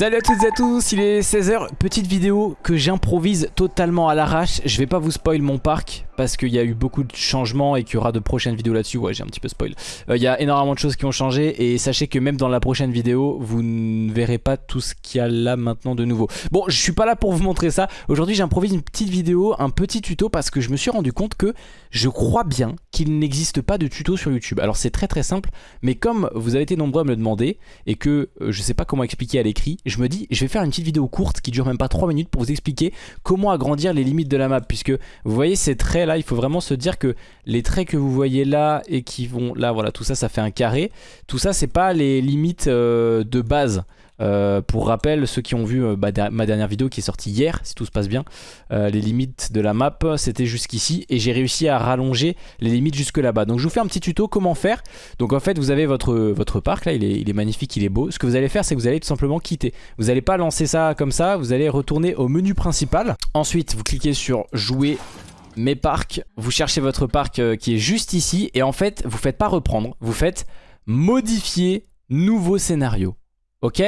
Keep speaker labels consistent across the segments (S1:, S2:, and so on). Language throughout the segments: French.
S1: Salut à toutes et à tous, il est 16h, petite vidéo que j'improvise totalement à l'arrache. Je vais pas vous spoil mon parc parce qu'il y a eu beaucoup de changements et qu'il y aura de prochaines vidéos là-dessus. Ouais, j'ai un petit peu spoil. Euh, il y a énormément de choses qui ont changé et sachez que même dans la prochaine vidéo, vous ne verrez pas tout ce qu'il y a là maintenant de nouveau. Bon, je suis pas là pour vous montrer ça. Aujourd'hui, j'improvise une petite vidéo, un petit tuto parce que je me suis rendu compte que je crois bien qu'il n'existe pas de tuto sur YouTube. Alors c'est très très simple, mais comme vous avez été nombreux à me le demander et que euh, je sais pas comment expliquer à l'écrit, je me dis je vais faire une petite vidéo courte qui dure même pas 3 minutes pour vous expliquer comment agrandir les limites de la map puisque vous voyez ces traits là, il faut vraiment se dire que les traits que vous voyez là et qui vont là, voilà, tout ça ça fait un carré. Tout ça c'est pas les limites euh, de base. Euh, pour rappel, ceux qui ont vu euh, bah, ma dernière vidéo qui est sortie hier, si tout se passe bien, les limites de la map, c'était jusqu'ici et j'ai réussi à rallonger les limites jusque là-bas. Donc je vous fais un petit tuto comment faire. Donc en fait, vous avez votre, votre parc, là, il est, il est magnifique, il est beau. Ce que vous allez faire, c'est que vous allez tout simplement quitter. Vous n'allez pas lancer ça comme ça, vous allez retourner au menu principal. Ensuite, vous cliquez sur jouer mes parcs, vous cherchez votre parc qui est juste ici et en fait, vous faites pas reprendre, vous faites modifier nouveau scénario. Ok?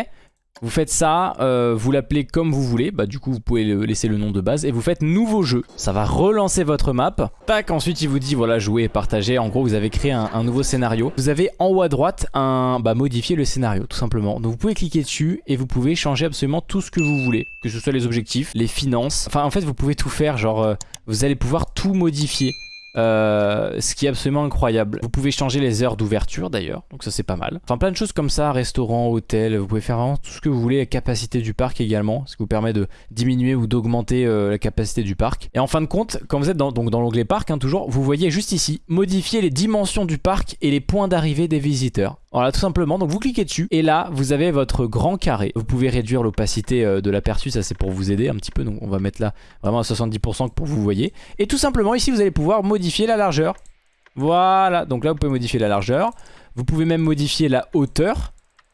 S1: Vous faites ça, euh, vous l'appelez comme vous voulez, bah du coup vous pouvez laisser le nom de base et vous faites nouveau jeu. Ça va relancer votre map. Tac, ensuite il vous dit voilà jouer et partager. En gros vous avez créé un, nouveau scénario. Vous avez en haut à droite un bah modifier le scénario tout simplement. Donc vous pouvez cliquer dessus et vous pouvez changer absolument tout ce que vous voulez. Que ce soit les objectifs, les finances. Enfin en fait vous pouvez tout faire genre euh, vous allez pouvoir tout modifier. Euh, ce qui est absolument incroyable. Vous pouvez changer les heures d'ouverture d'ailleurs, donc ça c'est pas mal. Enfin plein de choses comme ça, restaurant, hôtel, vous pouvez faire vraiment tout ce que vous voulez, la capacité du parc également, ce qui vous permet de diminuer ou d'augmenter euh, la capacité du parc. Et en fin de compte, quand vous êtes dans, dans l'onglet parc, hein, toujours, vous voyez juste ici, modifier les dimensions du parc et les points d'arrivée des visiteurs. Voilà tout simplement, donc vous cliquez dessus et là vous avez votre grand carré. Vous pouvez réduire l'opacité euh, de l'aperçu, ça c'est pour vous aider un petit peu, donc on va mettre là vraiment à 70% pour vous voyez. Et tout simplement ici vous allez pouvoir modifier la largeur. Voilà, donc là vous pouvez modifier la largeur. Vous pouvez même modifier la hauteur.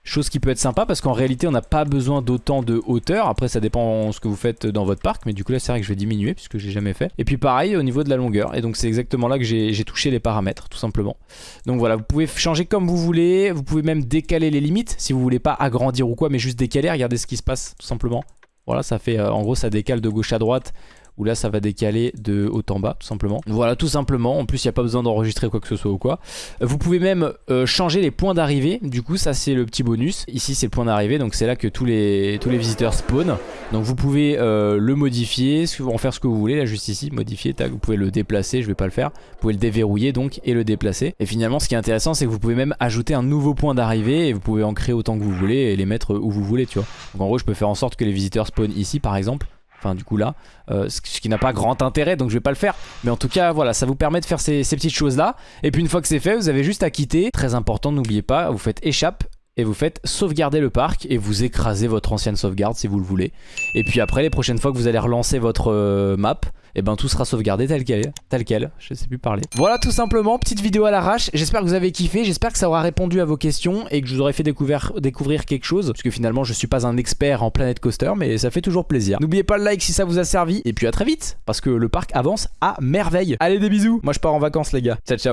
S1: Chose qui peut être sympa parce qu'en réalité on n'a pas besoin d'autant de hauteur. Après ça dépend ce que vous faites dans votre parc Mais du coup là c'est vrai que je vais diminuer puisque j'ai jamais fait. Et puis pareil au niveau de la longueur. Et donc c'est exactement là que j'ai touché les paramètres tout simplement. Donc voilà vous pouvez changer comme vous voulez. Vous pouvez même décaler les limites Si vous voulez pas agrandir ou quoi mais juste décaler. Regardez ce qui se passe tout simplement. Voilà ça fait euh, en gros ça décale de gauche à droite où là ça va décaler de haut en bas tout simplement. Voilà tout simplement, en plus il n'y a pas besoin d'enregistrer quoi que ce soit ou quoi. Vous pouvez même euh, changer les points d'arrivée, du coup ça c'est le petit bonus. Ici c'est le point d'arrivée donc c'est là que tous les, tous les visiteurs spawnent. Donc vous pouvez euh, le modifier, en faire ce que vous voulez, là juste ici, modifier, vous pouvez le déplacer, je vais pas le faire. Vous pouvez le déverrouiller donc et le déplacer. Et finalement ce qui est intéressant c'est que vous pouvez même ajouter un nouveau point d'arrivée et vous pouvez en créer autant que vous voulez et les mettre où vous voulez tu vois. Donc en gros je peux faire en sorte que les visiteurs spawnent ici par exemple Enfin du coup là, euh, ce qui n'a pas grand intérêt donc je vais pas le faire. Mais en tout cas voilà, ça vous permet de faire ces, petites choses là. Et puis une fois que c'est fait, vous avez juste à quitter. Très important, n'oubliez pas, vous faites échappe et vous faites sauvegarder le parc et vous écrasez votre ancienne sauvegarde si vous le voulez. Et puis après les prochaines fois que vous allez relancer votre euh, map, et eh ben tout sera sauvegardé tel quel, tel quel, je sais plus parler. Voilà tout simplement, petite vidéo à l'arrache, j'espère que vous avez kiffé, j'espère que ça aura répondu à vos questions et que je vous aurai fait découvrir, quelque chose, parce que finalement je suis pas un expert en Planet Coaster, mais ça fait toujours plaisir. N'oubliez pas le like si ça vous a servi, et puis à très vite, parce que le parc avance à merveille. Allez des bisous, moi je pars en vacances les gars, ciao ciao.